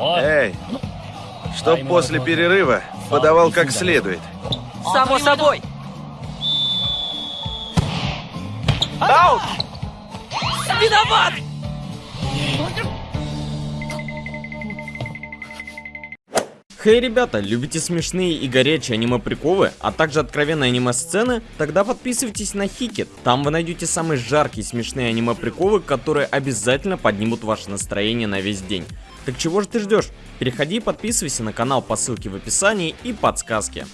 Эй, чтоб после перерыва подавал как следует. Само собой. Аут! Виноват! Хей, ребята, любите смешные и горячие аниме-приколы, а также откровенные аниме-сцены? Тогда подписывайтесь на Хикет. Там вы найдете самые жаркие смешные аниме-приколы, которые обязательно поднимут ваше настроение на весь день. Так чего же ты ждешь? Переходи и подписывайся на канал по ссылке в описании и подсказке.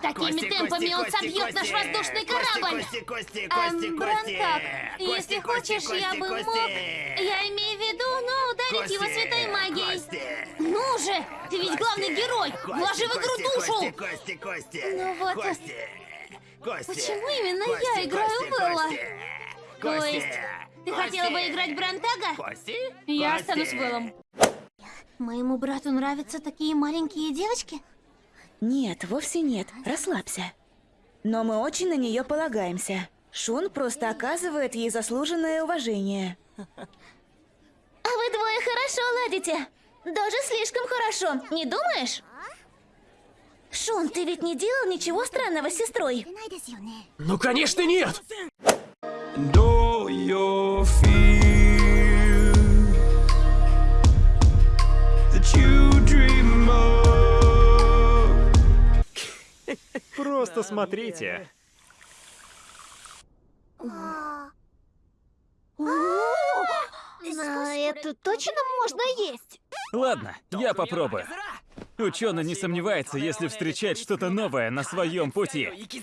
Такими темпами он собьет наш воздушный корабль. Кости, кости, Эм, кости, Брантак, кости. если Кости, хочешь, кости, я бы кости, мог... кости. Я имею в виду, ну, ударить его Кости, святой магией. кости. Ну же, ты ведь главный герой. Вложи в игру Кости, душу. Кости, кости, кости. Ну вот. Кости. Кости. Почему именно Кости, я играю кости, в Ты Кости. хотела бы играть Брантага? Кости? Я Кости. останусь Беллом. Моему брату нравятся такие маленькие девочки? Нет, вовсе нет. Расслабься. Но мы очень на нее полагаемся. Шун просто оказывает ей заслуженное уважение. А вы двое хорошо ладите. Даже слишком хорошо, не думаешь? Шон, ты ведь не делал ничего странного с сестрой? Ну, конечно, нет! Do Просто смотрите. На эту точно можно есть? Ладно, я попробую. Ученый не сомневается, если встречать что-то новое на своем пути. Ты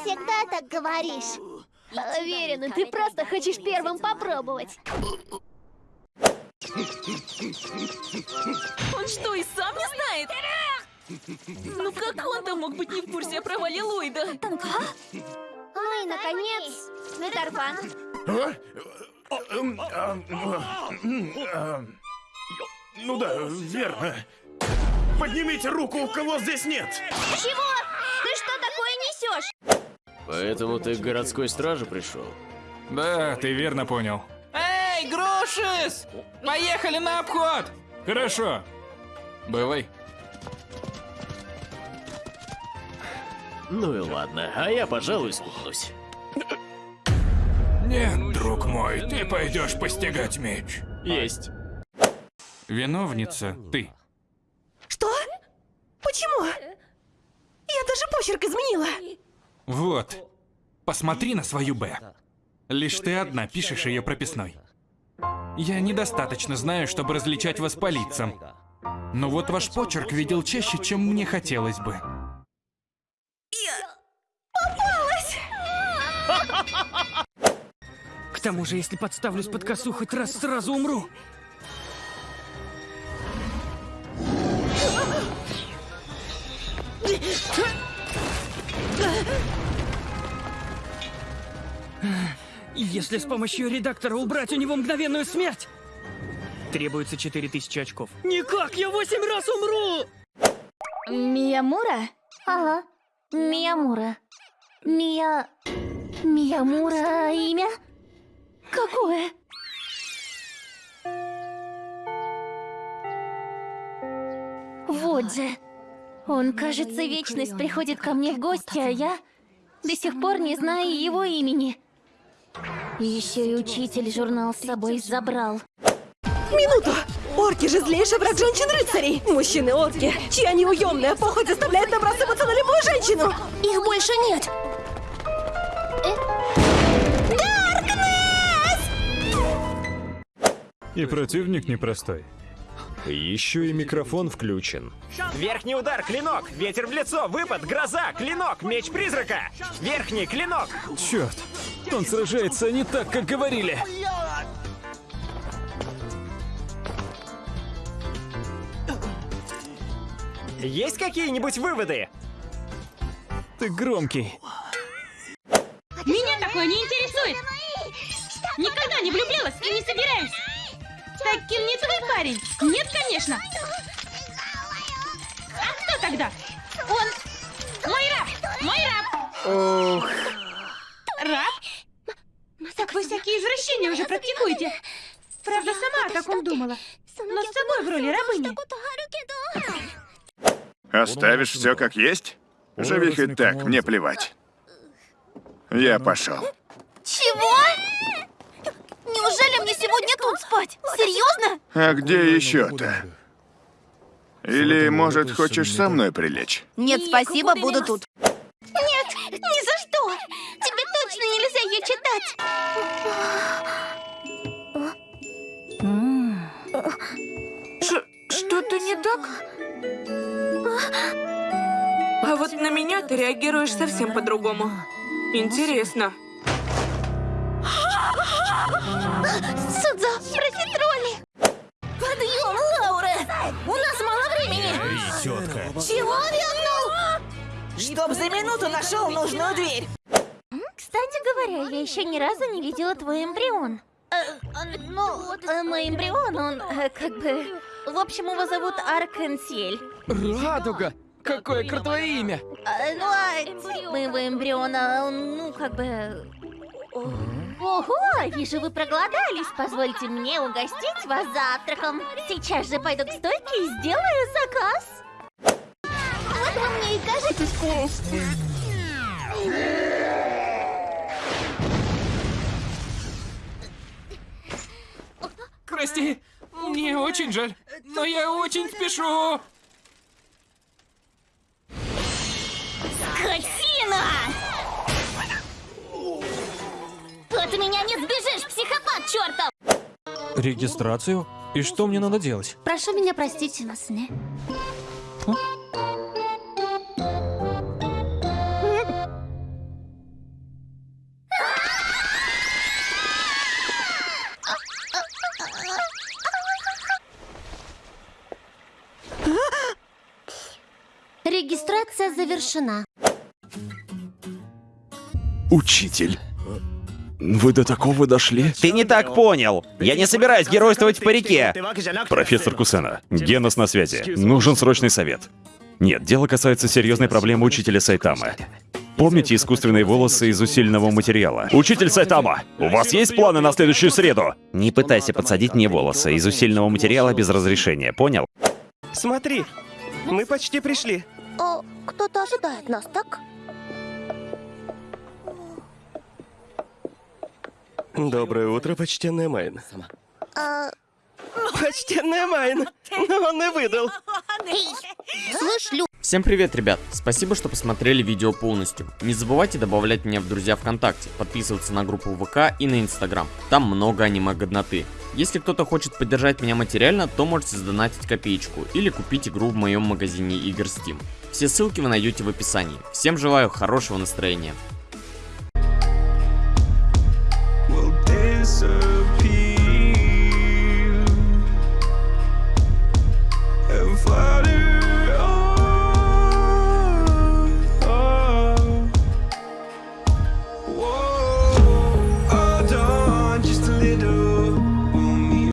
всегда так говоришь. Уверена, ты просто хочешь первым попробовать. Он что, и сам не знает? Ну как он-то мог быть не в курсе о провале Ллойда? Ну и, наконец, Метарфан. Ну да, верно. Поднимите руку, у кого здесь нет. Чего? Ты что такое несешь? Поэтому ты к городской страже пришел? Да, ты верно понял. Эй, Грушис! Поехали на обход! Хорошо. Бывай. Ну и ладно, а я, пожалуй, спутнусь. Нет, друг мой, ты пойдешь постигать меч. Есть. Виновница ты. Что? Почему? Я даже почерк изменила. Вот. Посмотри на свою Б. Лишь ты одна пишешь ее прописной. Я недостаточно знаю, чтобы различать вас по лицам. Но вот ваш почерк видел чаще, чем мне хотелось бы. Тому же, если подставлюсь под косу, хоть раз сразу умру. Если с помощью редактора убрать у него мгновенную смерть, требуется 4000 очков. Никак, я 8 раз умру! Миямура? Ага, Миямура. Мия... Миямура имя? Же. Он, кажется, вечность приходит ко мне в гости, а я до сих пор не знаю его имени. Еще и учитель журнал с собой забрал. Минуту! Орки же злейший враг женщин-рыцарей! Мужчины-орки, чья неуемная похоть заставляет набрасываться на любую женщину! Их больше нет! И противник непростой. Еще и микрофон включен. Верхний удар, клинок! Ветер в лицо, выпад, гроза, клинок, меч призрака! Верхний, клинок! Черт, он сражается не так, как говорили. Есть какие-нибудь выводы? Ты громкий. Меня такое не интересует! Никогда не влюблялась и не собираюсь! Таким не твой парень! Нет, конечно! А кто тогда? Он... Мой раб! Мой раб! Ох, Раб? Так вы всякие извращения уже практикуете! Правда, сама о таком думала. Но с собой в роли рабыни. Оставишь все как есть? Живи хоть так, мне плевать. Я пошел. Чего? Неужели мне сегодня тут спать? Серьезно? А где еще-то? Или, может, хочешь со мной прилечь? Нет, спасибо, буду тут. Нет, ни за что! Тебе точно нельзя ее читать! Что-то не так? А вот на меня ты реагируешь совсем по-другому. Интересно. Судзо, профитроли! Подъем, Лауре! У нас мало времени! тетка. Чего вякнул? Чтоб за минуту нашел нужную дверь. Кстати говоря, я еще ни разу не видела твой эмбрион. Э, э, ну, э, мой эмбрион, он как бы... В общем, его зовут Аркенсиэль. Радуга! Какое крутое имя! А, ну, а моего эмбриона, он, ну, как бы... Ого, вижу, вы проголодались. Позвольте мне угостить вас завтраком. Сейчас же пойду к стойке и сделаю заказ. Вот вы мне и кажетесь. Прости, мне очень жаль, но я очень спешу. Скотина! Чертов! Регистрацию? И что мне надо делать? Прошу меня простить. Регистрация завершена. Учитель. Вы до такого дошли? Ты не так понял. Я не собираюсь геройствовать в парике. Профессор Кусена, Генос на связи. Нужен срочный совет. Нет, дело касается серьезной проблемы учителя Сайтамы. Помните искусственные волосы из усиленного материала? Учитель Сайтама, у вас есть планы на следующую среду? Не пытайся подсадить мне волосы из усиленного материала без разрешения, понял? Смотри, мы почти пришли. О, кто-то ожидает нас, так? Доброе утро, почтенная Майн. А... Почтенная Майн, но он и выдал. Слышь, Лю... Всем привет, ребят! Спасибо, что посмотрели видео полностью. Не забывайте добавлять меня в друзья ВКонтакте, подписываться на группу ВК и на Инстаграм. Там много аниме-годноты. Если кто-то хочет поддержать меня материально, то можете сдонатить копеечку или купить игру в моем магазине игр Steam. Все ссылки вы найдете в описании. Всем желаю хорошего настроения. So.